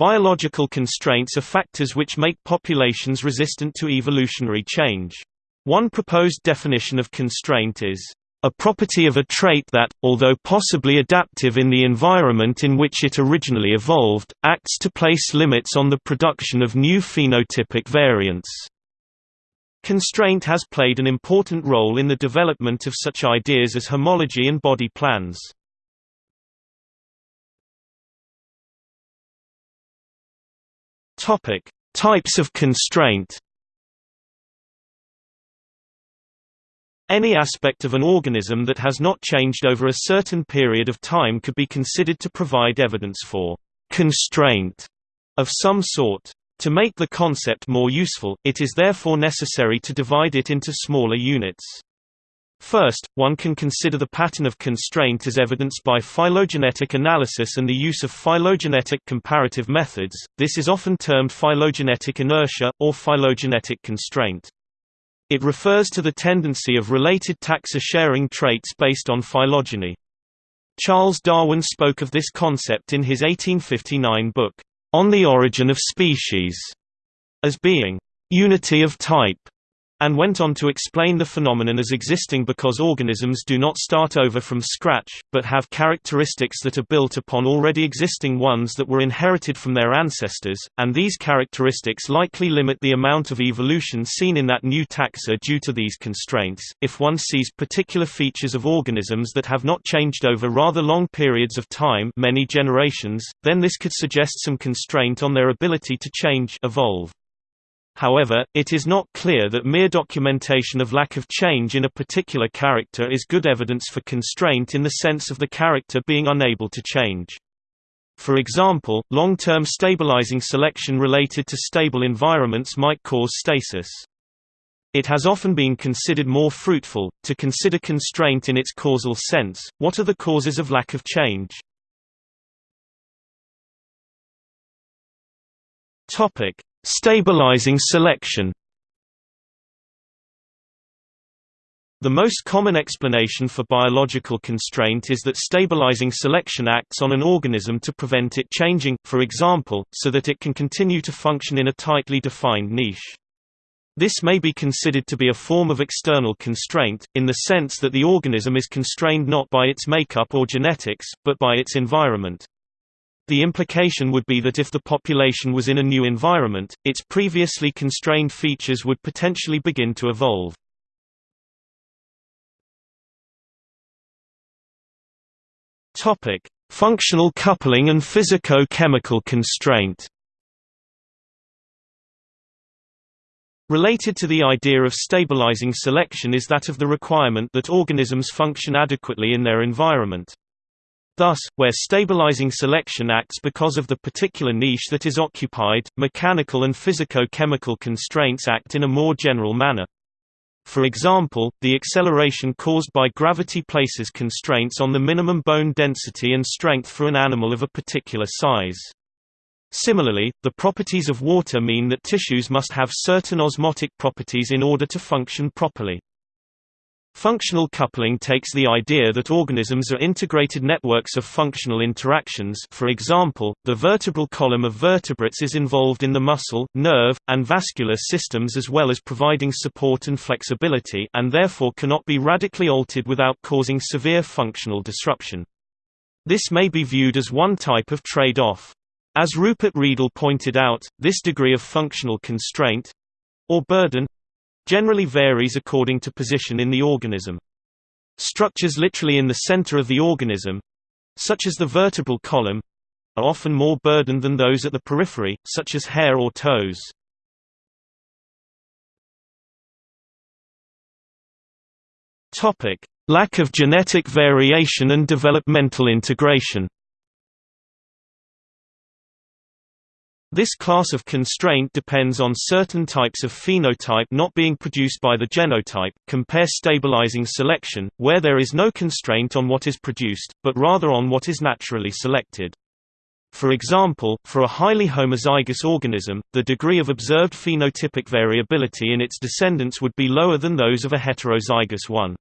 Biological constraints are factors which make populations resistant to evolutionary change. One proposed definition of constraint is a property of a trait that, although possibly adaptive in the environment in which it originally evolved, acts to place limits on the production of new phenotypic variants. Constraint has played an important role in the development of such ideas as homology and body plans. Topic: Types of constraint. Any aspect of an organism that has not changed over a certain period of time could be considered to provide evidence for constraint of some sort. To make the concept more useful, it is therefore necessary to divide it into smaller units. First, one can consider the pattern of constraint as evidenced by phylogenetic analysis and the use of phylogenetic comparative methods, this is often termed phylogenetic inertia, or phylogenetic constraint. It refers to the tendency of related taxa-sharing traits based on phylogeny. Charles Darwin spoke of this concept in his 1859 book, On the Origin of Species, as being unity of type and went on to explain the phenomenon as existing because organisms do not start over from scratch, but have characteristics that are built upon already existing ones that were inherited from their ancestors, and these characteristics likely limit the amount of evolution seen in that new taxa due to these constraints. If one sees particular features of organisms that have not changed over rather long periods of time, many generations, then this could suggest some constraint on their ability to change, evolve. However, it is not clear that mere documentation of lack of change in a particular character is good evidence for constraint in the sense of the character being unable to change. For example, long-term stabilizing selection related to stable environments might cause stasis. It has often been considered more fruitful, to consider constraint in its causal sense, what are the causes of lack of change? Topic: Stabilizing selection The most common explanation for biological constraint is that stabilizing selection acts on an organism to prevent it changing, for example, so that it can continue to function in a tightly defined niche. This may be considered to be a form of external constraint, in the sense that the organism is constrained not by its makeup or genetics, but by its environment. The implication would be that if the population was in a new environment, its previously constrained features would potentially begin to evolve. Topic: Functional coupling and physico-chemical constraint. Related to the idea of stabilizing selection is that of the requirement that organisms function adequately in their environment. Thus, where stabilizing selection acts because of the particular niche that is occupied, mechanical and physico-chemical constraints act in a more general manner. For example, the acceleration caused by gravity places constraints on the minimum bone density and strength for an animal of a particular size. Similarly, the properties of water mean that tissues must have certain osmotic properties in order to function properly. Functional coupling takes the idea that organisms are integrated networks of functional interactions for example, the vertebral column of vertebrates is involved in the muscle, nerve, and vascular systems as well as providing support and flexibility and therefore cannot be radically altered without causing severe functional disruption. This may be viewed as one type of trade-off. As Rupert Riedel pointed out, this degree of functional constraint—or burden, generally varies according to position in the organism. Structures literally in the center of the organism such as the vertebral column are often more burdened than those at the periphery, such as hair or toes. Lack of genetic variation and developmental integration. This class of constraint depends on certain types of phenotype not being produced by the genotype. Compare stabilizing selection, where there is no constraint on what is produced, but rather on what is naturally selected. For example, for a highly homozygous organism, the degree of observed phenotypic variability in its descendants would be lower than those of a heterozygous one.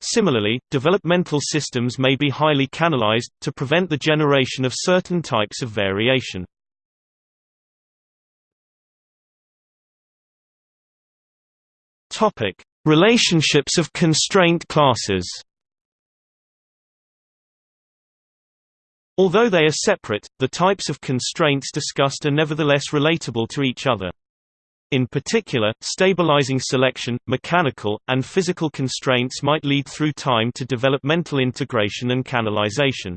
Similarly, developmental systems may be highly canalized, to prevent the generation of certain types of variation. Topic: Relationships of constraint classes. Although they are separate, the types of constraints discussed are nevertheless relatable to each other. In particular, stabilizing selection, mechanical, and physical constraints might lead through time to developmental integration and canalization.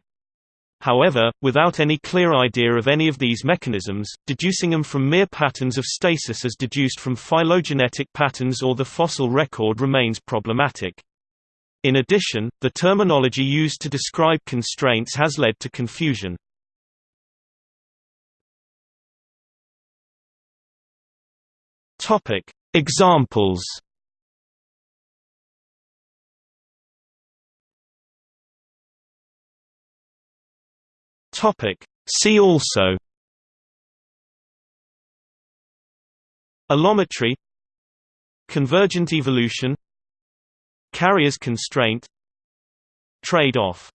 However, without any clear idea of any of these mechanisms, deducing them from mere patterns of stasis as deduced from phylogenetic patterns or the fossil record remains problematic. In addition, the terminology used to describe constraints has led to confusion. Examples. Topic: See also. Allometry Convergent evolution Carrier's constraint Trade-off